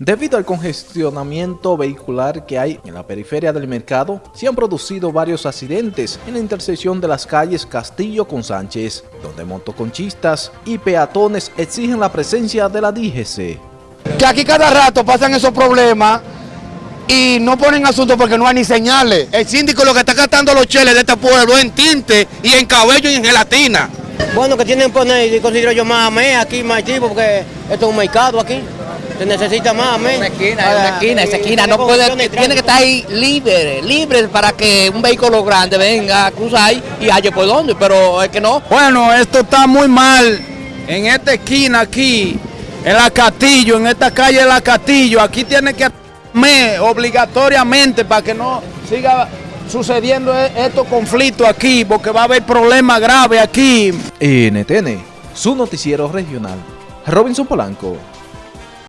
Debido al congestionamiento vehicular que hay en la periferia del mercado, se han producido varios accidentes en la intersección de las calles Castillo con Sánchez, donde motoconchistas y peatones exigen la presencia de la DGC. Que aquí cada rato pasan esos problemas y no ponen asunto porque no hay ni señales. El síndico lo que está gastando los cheles de este pueblo en tinte y en cabello y en gelatina. Bueno, que tienen que poner, considero yo más me aquí, más tipo, porque esto es un mercado aquí. Se necesita más, amén. Una esquina, una esquina, esa esquina no puede, tiene que estar ahí libre, libre para que un vehículo grande venga a cruzar y haya por dónde, pero es que no. Bueno, esto está muy mal en esta esquina aquí, en la Castillo, en esta calle de la Castillo, aquí tiene que me obligatoriamente para que no siga sucediendo estos conflictos aquí, porque va a haber problemas graves aquí. NTN, su noticiero regional. Robinson Polanco.